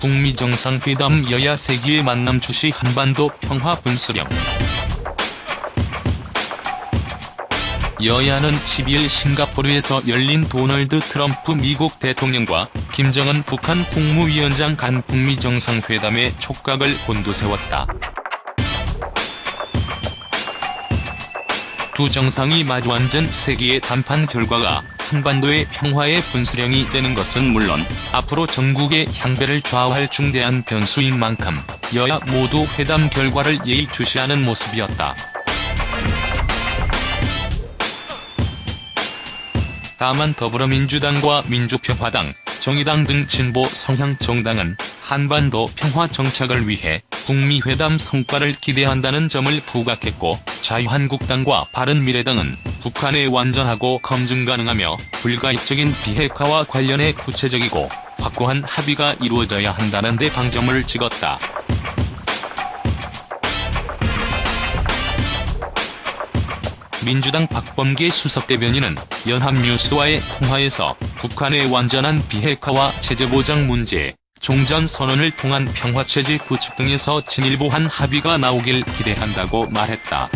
북미 정상회담 여야 세기의 만남 주시 한반도 평화 분수령 여야는 12일 싱가포르에서 열린 도널드 트럼프 미국 대통령과 김정은 북한 국무위원장 간 북미 정상회담의 촉각을 곤두세웠다. 두 정상이 마주 앉은 세계의談判 결과가 한반도의 평화의 분수령이 되는 것은 물론 앞으로 전국의 향배를 좌우할 중대한 변수인 만큼 여야 모두 회담 결과를 예의주시하는 모습이었다. 다만 더불어민주당과 민주평화당, 정의당 등 진보 성향 정당은 한반도 평화 정착을 위해 북미 회담 성과를 기대한다는 점을 부각했고 자유한국당과 바른미래당은 북한의 완전하고 검증 가능하며 불가역적인 비핵화와 관련해 구체적이고 확고한 합의가 이루어져야 한다는 데 방점을 찍었다. 민주당 박범계 수석 대변인은 연합뉴스와의 통화에서 북한의 완전한 비핵화와 체제보장 문제, 종전 선언을 통한 평화체제 구축 등에서 진일보한 합의가 나오길 기대한다고 말했다.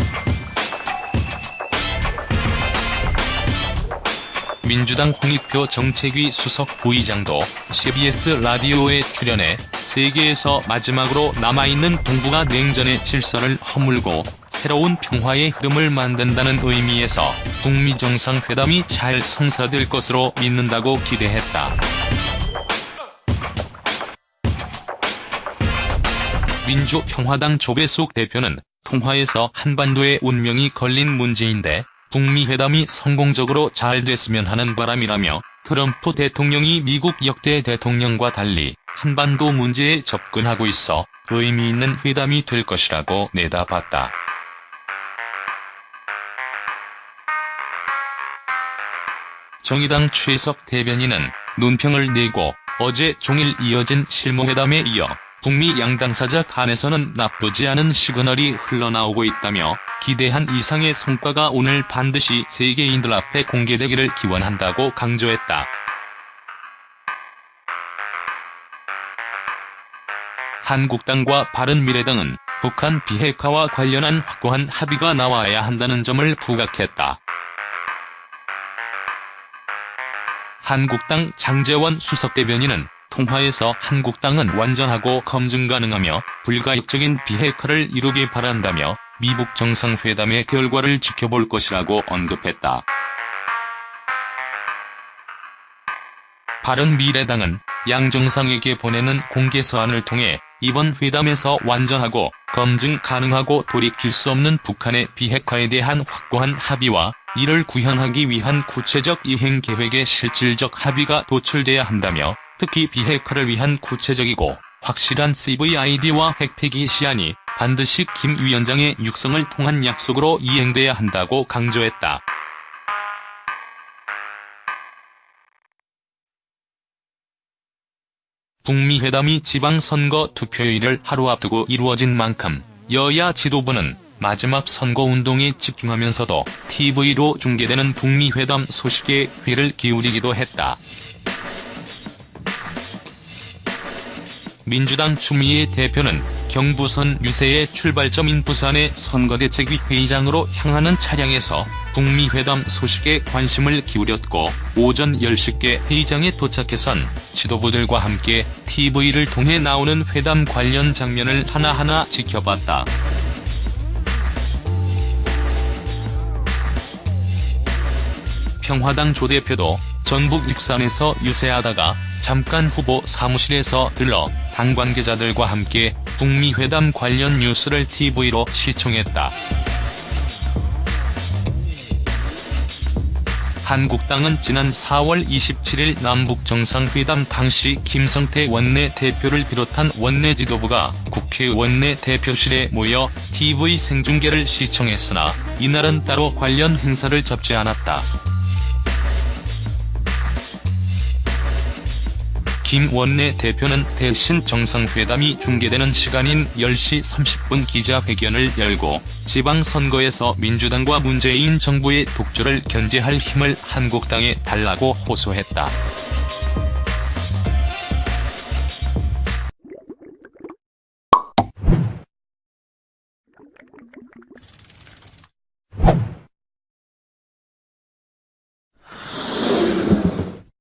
민주당 홍익표 정책위 수석 부의장도 CBS 라디오에 출연해 세계에서 마지막으로 남아있는 동북아 냉전의 질서를 허물고 새로운 평화의 흐름을 만든다는 의미에서 북미 정상회담이 잘 성사될 것으로 믿는다고 기대했다. 민주평화당 조배숙 대표는 통화에서 한반도의 운명이 걸린 문제인데 북미 회담이 성공적으로 잘 됐으면 하는 바람이라며 트럼프 대통령이 미국 역대 대통령과 달리 한반도 문제에 접근하고 있어 의미 있는 회담이 될 것이라고 내다봤다. 정의당 최석 대변인은 논평을 내고 어제 종일 이어진 실무회담에 이어 북미 양당사자 간에서는 나쁘지 않은 시그널이 흘러나오고 있다며 기대한 이상의 성과가 오늘 반드시 세계인들 앞에 공개되기를 기원한다고 강조했다. 한국당과 바른미래당은 북한 비핵화와 관련한 확고한 합의가 나와야 한다는 점을 부각했다. 한국당 장재원 수석대변인은 통화에서 한국당은 완전하고 검증 가능하며 불가역적인 비핵화를 이루길 바란다며 미국 정상회담의 결과를 지켜볼 것이라고 언급했다. 바른미래당은 양 정상에게 보내는 공개서한을 통해 이번 회담에서 완전하고 검증 가능하고 돌이킬 수 없는 북한의 비핵화에 대한 확고한 합의와 이를 구현하기 위한 구체적 이행 계획의 실질적 합의가 도출돼야 한다며 특히 비핵화를 위한 구체적이고 확실한 CVID와 핵폐기 시안이 반드시 김 위원장의 육성을 통한 약속으로 이행돼야 한다고 강조했다. 북미 회담이 지방선거 투표일을 하루 앞두고 이루어진 만큼 여야 지도부는 마지막 선거운동에 집중하면서도 TV로 중계되는 북미 회담 소식에 귀를 기울이기도 했다. 민주당 추미애 대표는 경부선 유세의 출발점인 부산의 선거대책위 회의장으로 향하는 차량에서 북미 회담 소식에 관심을 기울였고 오전 10시께 회의장에 도착해선 지도부들과 함께 TV를 통해 나오는 회담 관련 장면을 하나하나 지켜봤다. 평화당 조 대표도 전북 익산에서 유세하다가 잠깐 후보 사무실에서 들러 당 관계자들과 함께 북미 회담 관련 뉴스를 TV로 시청했다. 한국당은 지난 4월 27일 남북정상회담 당시 김성태 원내 대표를 비롯한 원내 지도부가 국회 원내 대표실에 모여 TV 생중계를 시청했으나 이날은 따로 관련 행사를 접지 않았다. 김원내 대표는 대신 정상회담이 중계되는 시간인 10시 30분 기자회견을 열고 지방선거에서 민주당과 문재인 정부의 독주를 견제할 힘을 한국당에 달라고 호소했다.